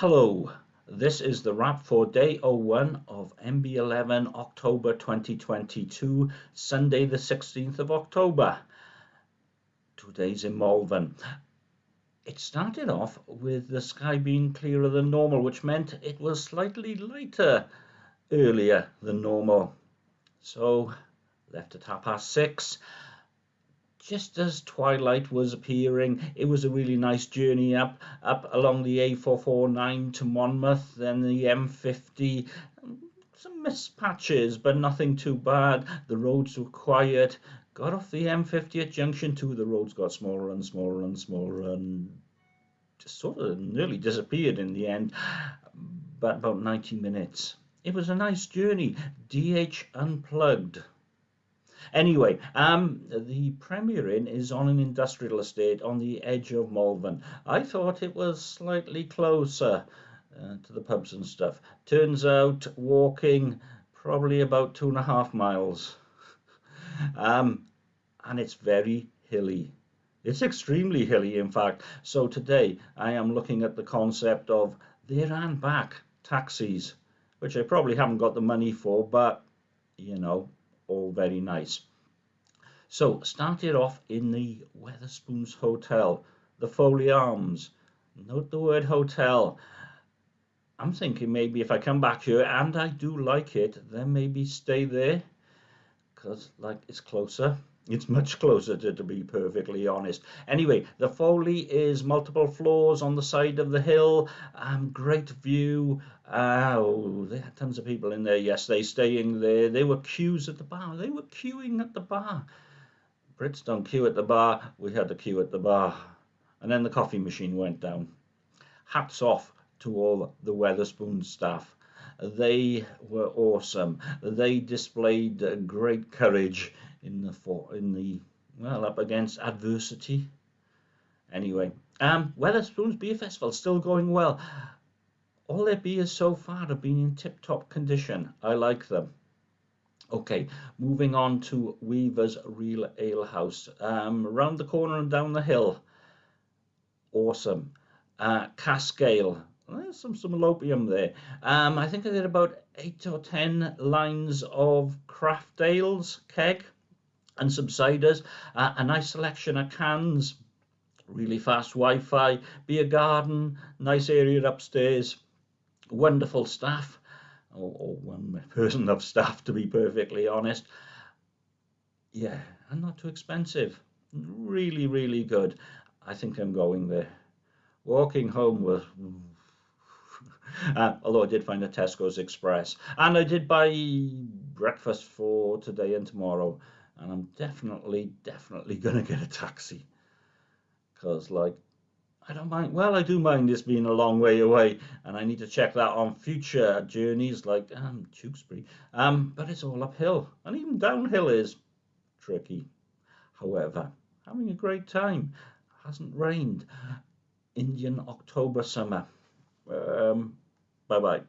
Hello, this is the wrap for day 01 of MB11 October 2022, Sunday the 16th of October. Today's days in Malvern. It started off with the sky being clearer than normal, which meant it was slightly lighter earlier than normal. So, left at half past six just as twilight was appearing, it was a really nice journey up up along the A449 to Monmouth, then the M50. Some mist patches, but nothing too bad. The roads were quiet. Got off the M50 at Junction 2. The roads got smaller and smaller and smaller and just sort of nearly disappeared in the end. But about 90 minutes. It was a nice journey. DH unplugged. Anyway, um, the Premier Inn is on an industrial estate on the edge of Malvern. I thought it was slightly closer uh, to the pubs and stuff. Turns out walking probably about two and a half miles. um, and it's very hilly. It's extremely hilly, in fact. So today I am looking at the concept of there and back taxis, which I probably haven't got the money for, but you know, all very nice. So started off in the Wetherspoons Hotel, the Foley Arms. Note the word hotel. I'm thinking maybe if I come back here and I do like it, then maybe stay there because like it's closer. It's much closer to, to be perfectly honest. Anyway, the Foley is multiple floors on the side of the hill. Um, great view. Oh, they had tons of people in there yesterday staying there. They were queues at the bar. They were queuing at the bar. Brits don't queue at the bar. We had to queue at the bar. And then the coffee machine went down. Hats off to all the Wetherspoon staff. They were awesome. They displayed great courage in the for in the well up against adversity. Anyway, um, Wetherspoons Beer Festival still going well. All their beers so far have been in tip-top condition. I like them. Okay, moving on to Weaver's Real Ale House. Um, around the corner and down the hill. Awesome. Uh, Cask Ale. There's some, some there. Um, I think I did about eight or ten lines of craft ales, keg and some ciders, uh, a nice selection of cans, really fast Wi-Fi, beer garden, nice area upstairs, wonderful staff, or, or one person of staff to be perfectly honest. Yeah, and not too expensive. Really, really good. I think I'm going there. Walking home was uh, although I did find a Tesco's Express. And I did buy breakfast for today and tomorrow and I'm definitely, definitely going to get a taxi. Because, like, I don't mind. Well, I do mind this being a long way away, and I need to check that on future journeys like um, Tewkesbury. Um, but it's all uphill, and even downhill is tricky. However, having a great time. Hasn't rained. Indian October summer. Um, bye bye.